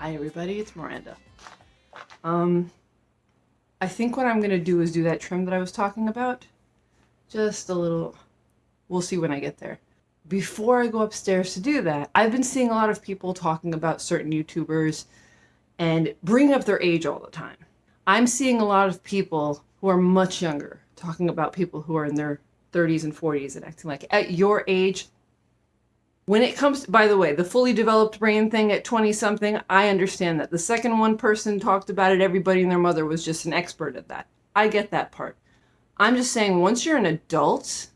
Hi everybody, it's Miranda. Um, I think what I'm gonna do is do that trim that I was talking about. Just a little, we'll see when I get there. Before I go upstairs to do that, I've been seeing a lot of people talking about certain YouTubers and bringing up their age all the time. I'm seeing a lot of people who are much younger talking about people who are in their 30s and 40s and acting like at your age, when it comes, by the way, the fully developed brain thing at 20 something, I understand that. The second one person talked about it, everybody and their mother was just an expert at that. I get that part. I'm just saying, once you're an adult,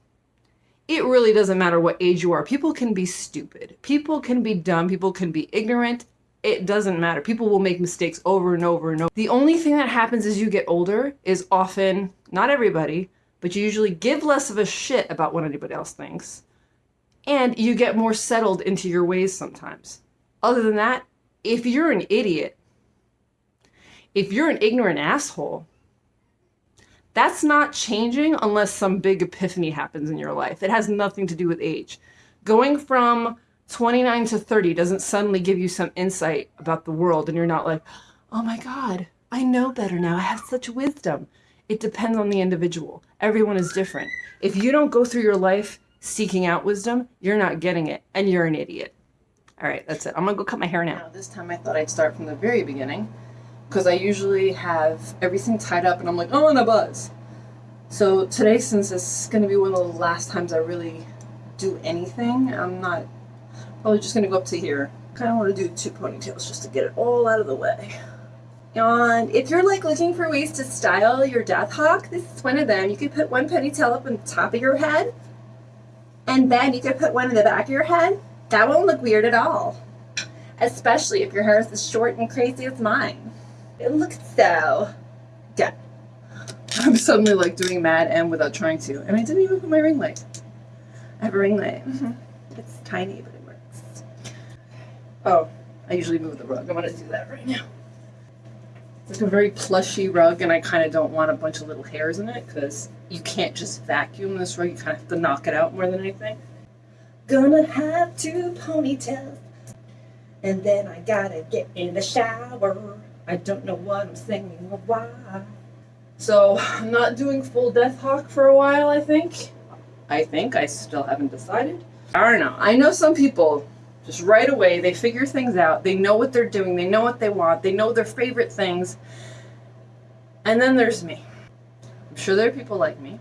it really doesn't matter what age you are. People can be stupid. People can be dumb. People can be ignorant. It doesn't matter. People will make mistakes over and over and over. The only thing that happens as you get older is often, not everybody, but you usually give less of a shit about what anybody else thinks and you get more settled into your ways sometimes. Other than that, if you're an idiot, if you're an ignorant asshole, that's not changing unless some big epiphany happens in your life. It has nothing to do with age. Going from 29 to 30 doesn't suddenly give you some insight about the world and you're not like, oh my God, I know better now. I have such wisdom. It depends on the individual. Everyone is different. If you don't go through your life seeking out wisdom, you're not getting it, and you're an idiot. All right, that's it. I'm gonna go cut my hair now. now this time I thought I'd start from the very beginning, because I usually have everything tied up and I'm like, oh, and a buzz. So today, since this is gonna be one of the last times I really do anything, I'm not probably just gonna go up to here. Kind of want to do two ponytails just to get it all out of the way. And if you're like looking for ways to style your death hawk, this is one of them. You could put one ponytail up on top of your head and then you could put one in the back of your head. That won't look weird at all. Especially if your hair is as short and crazy as mine. It looks so good. I'm suddenly like doing Mad M without trying to. And I didn't even put my ring light. I have a ring light. Mm -hmm. It's tiny, but it works. Oh, I usually move the rug. I'm gonna do that right now. It's like a very plushy rug, and I kind of don't want a bunch of little hairs in it because you can't just vacuum this rug. You kind of have to knock it out more than anything. Gonna have two ponytails, and then I gotta get in the shower. I don't know what I'm singing or why. So I'm not doing full Death Hawk for a while, I think. I think. I still haven't decided. I don't know. I know some people just right away, they figure things out. They know what they're doing. They know what they want. They know their favorite things. And then there's me. I'm sure there are people like me.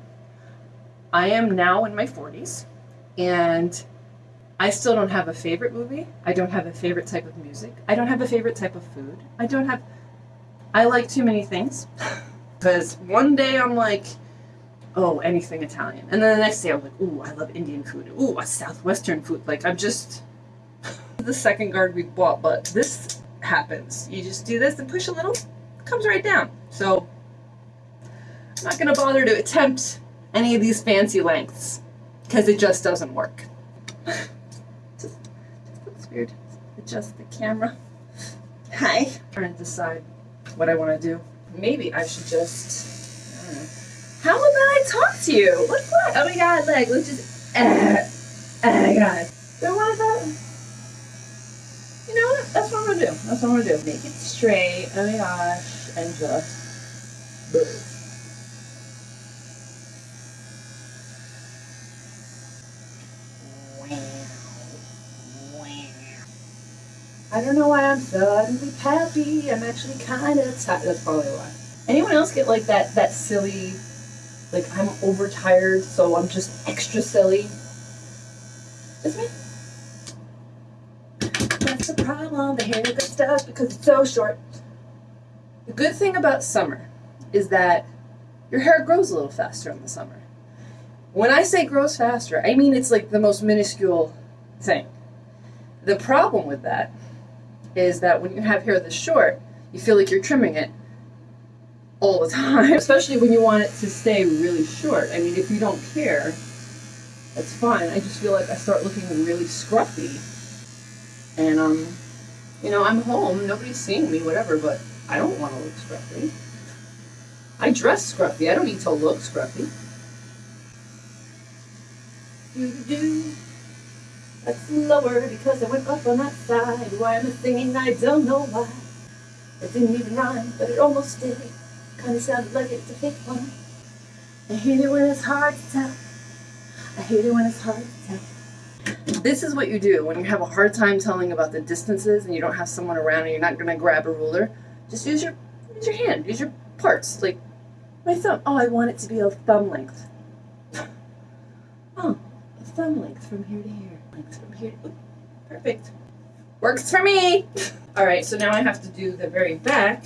I am now in my 40s, and I still don't have a favorite movie. I don't have a favorite type of music. I don't have a favorite type of food. I don't have... I like too many things. Because one day I'm like, oh, anything Italian. And then the next day I'm like, ooh, I love Indian food. Ooh, a Southwestern food. Like, I'm just the second guard we bought, but this happens. You just do this and push a little, comes right down. So I'm not going to bother to attempt any of these fancy lengths because it just doesn't work. just, weird. Adjust the camera. Hi. Trying to decide what I want to do. Maybe I should just, How about I talk to you? What's that? Oh my god, like, let's just, uh, oh my god. So what about, you know what? That's what I'm gonna do. That's what I'm gonna do. Make it straight. Oh my gosh. And just move. I don't know why I'm suddenly happy. I'm actually kind of tired. That's probably why. Anyone else get like that that silly, like I'm overtired, so I'm just extra silly? Is me? That's the problem. The hair gets stuck because it's so short. The good thing about summer is that your hair grows a little faster in the summer. When I say grows faster, I mean it's like the most minuscule thing. The problem with that is that when you have hair this short, you feel like you're trimming it all the time, especially when you want it to stay really short. I mean, if you don't care, that's fine. I just feel like I start looking really scruffy and, um, you know, I'm home, nobody's seeing me, whatever, but I don't want to look scruffy. I dress scruffy, I don't need to look scruffy. Do do That's lower because I went up on that side. Why am I singing? I don't know why. It didn't even rhyme, but it almost did. Kinda sounded like it's a fake one. I hate it when it's hard to tell. I hate it when it's hard to tell. This is what you do when you have a hard time telling about the distances and you don't have someone around and you're not gonna grab a ruler. Just use your use your hand, use your parts. Like my thumb. Oh, I want it to be a thumb length. oh, a thumb length from here to here. Perfect. Works for me. All right, so now I have to do the very back.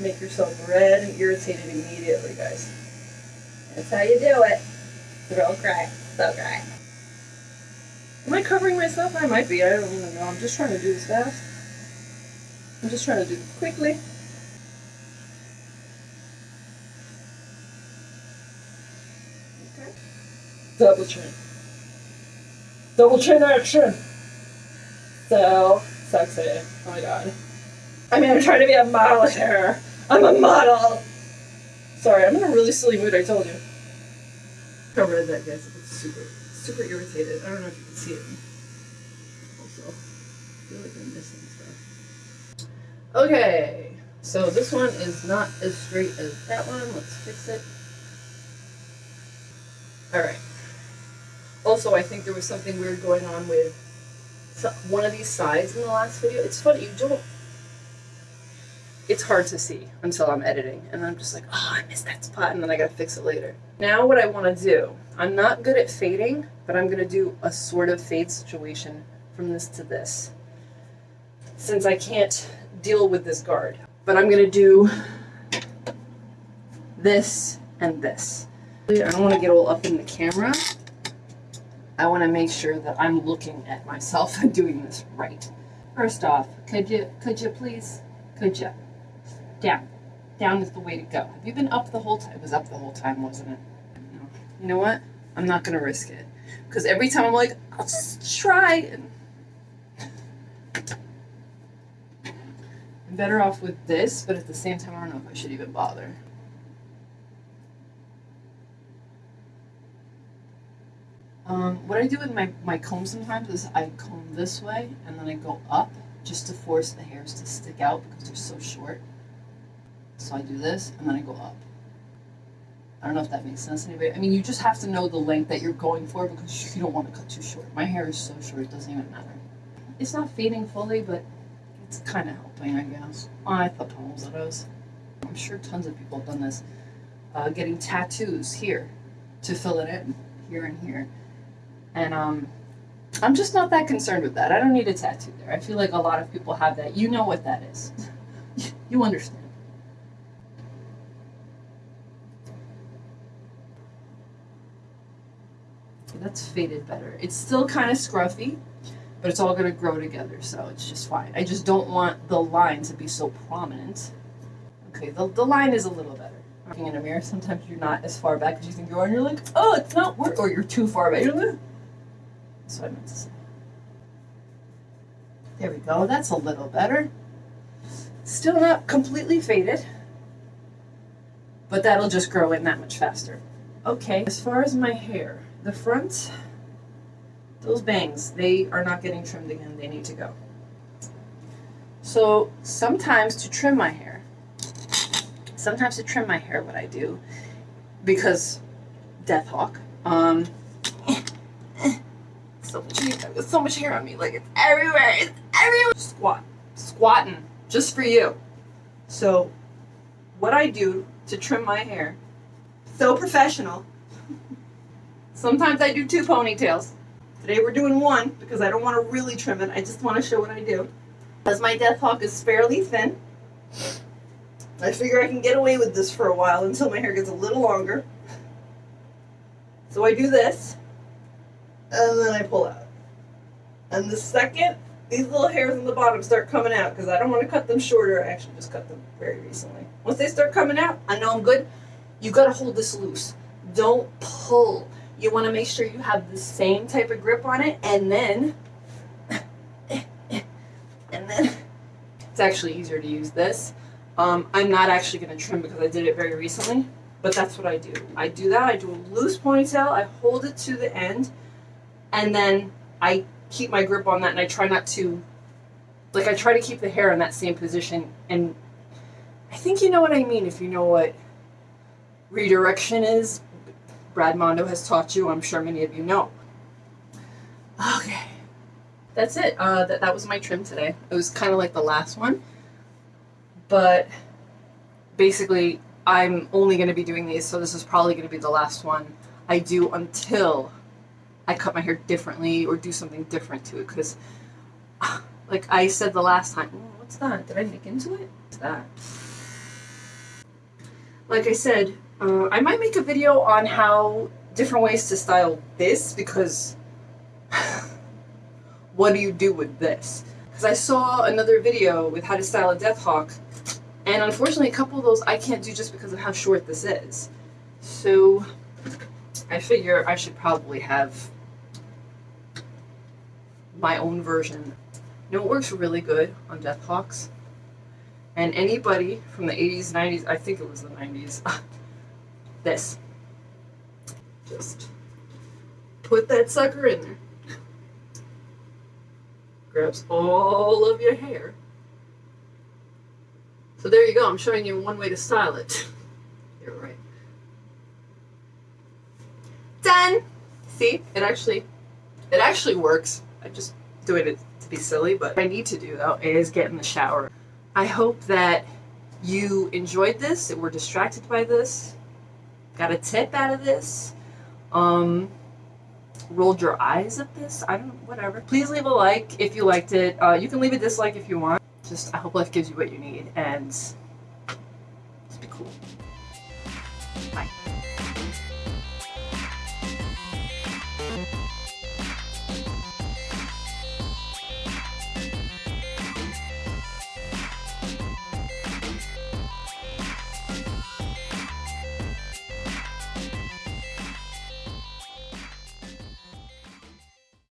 Make yourself red and irritated immediately, guys. That's how you do it. Throw cry. So cry. Am I covering myself? I might be. I don't even know. I'm just trying to do this fast. I'm just trying to do it quickly. Okay. Double chin. Double chin action. So sexy. Oh my god. I mean, I'm trying to be a model here. I'm a model. Sorry, I'm in a really silly mood. I told you. I read that gets. It's super, super irritated. I don't know if you can see it. Also, I feel like I'm missing stuff. Okay, so this one is not as straight as that one. Let's fix it. All right. Also, I think there was something weird going on with one of these sides in the last video. It's funny, you don't. It's hard to see until I'm editing, and I'm just like, oh, I missed that spot, and then I gotta fix it later. Now, what I want to do, I'm not good at fading, but I'm gonna do a sort of fade situation from this to this, since I can't deal with this guard. But I'm gonna do this and this. I don't want to get all up in the camera. I want to make sure that I'm looking at myself and doing this right. First off, could you could you please could you down down is the way to go. Have you been up the whole time? It was up the whole time, wasn't it? No. You know what? I'm not gonna risk it because every time I'm like, I'll just try. I'm better off with this, but at the same time, I don't know if I should even bother. Um, what I do with my, my comb sometimes is I comb this way and then I go up just to force the hairs to stick out because they're so short. So I do this and then I go up. I don't know if that makes sense to anybody. I mean, you just have to know the length that you're going for because you don't want to cut too short. My hair is so short, it doesn't even matter. It's not fading fully, but it's kind of helping, I guess. Oh, I thought those. I'm sure tons of people have done this. Uh, getting tattoos here to fill it in, here and here. And um, I'm just not that concerned with that. I don't need a tattoo there. I feel like a lot of people have that. You know what that is. you understand. That's faded better. It's still kind of scruffy, but it's all going to grow together, so it's just fine. I just don't want the line to be so prominent. Okay, the, the line is a little better. Looking in a mirror, sometimes you're not as far back as you think you are, and you're like, oh, it's not work, or you're too far back. That's what I meant to say. There we go. That's a little better. Still not completely faded, but that'll just grow in that much faster. Okay, as far as my hair, the front, those bangs, they are not getting trimmed again. They need to go. So sometimes to trim my hair, sometimes to trim my hair, what I do, because Death Hawk, um, so much hair. So much hair on me. Like it's everywhere. It's everywhere. Squat. Squatting. Just for you. So what I do to trim my hair, so professional. Sometimes I do two ponytails. Today we're doing one because I don't want to really trim it. I just want to show what I do. Because my death hawk is fairly thin. I figure I can get away with this for a while until my hair gets a little longer. So I do this and then I pull out. And the second these little hairs on the bottom start coming out, because I don't want to cut them shorter, I actually just cut them very recently. Once they start coming out, I know I'm good. You gotta hold this loose. Don't pull. You want to make sure you have the same type of grip on it, and then, and then, it's actually easier to use this. Um, I'm not actually going to trim because I did it very recently, but that's what I do. I do that. I do a loose ponytail. I hold it to the end, and then I keep my grip on that and I try not to, like, I try to keep the hair in that same position. And I think you know what I mean if you know what redirection is. Brad Mondo has taught you, I'm sure many of you know. Okay. That's it. Uh, that, that was my trim today. It was kind of like the last one. But basically, I'm only going to be doing these, so this is probably going to be the last one I do until I cut my hair differently or do something different to it. Because, like I said the last time, what's that? Did I nick into it? What's that? Like I said, uh, I might make a video on how different ways to style this because what do you do with this? Because I saw another video with how to style a death hawk and unfortunately, a couple of those I can't do just because of how short this is. So I figure I should probably have my own version. You know, it works really good on Deathhawks. And anybody from the 80s, 90s, I think it was the 90s, this. Just put that sucker in there. Grabs all of your hair. So there you go. I'm showing you one way to style it. You're right. Done! See? It actually, it actually works. I just doing it to be silly, but I need to do though is get in the shower. I hope that you enjoyed this, that were distracted by this, got a tip out of this, um, rolled your eyes at this, I don't know, whatever. Please leave a like if you liked it. Uh, you can leave a dislike if you want just I hope life gives you what you need and just be cool. Bye.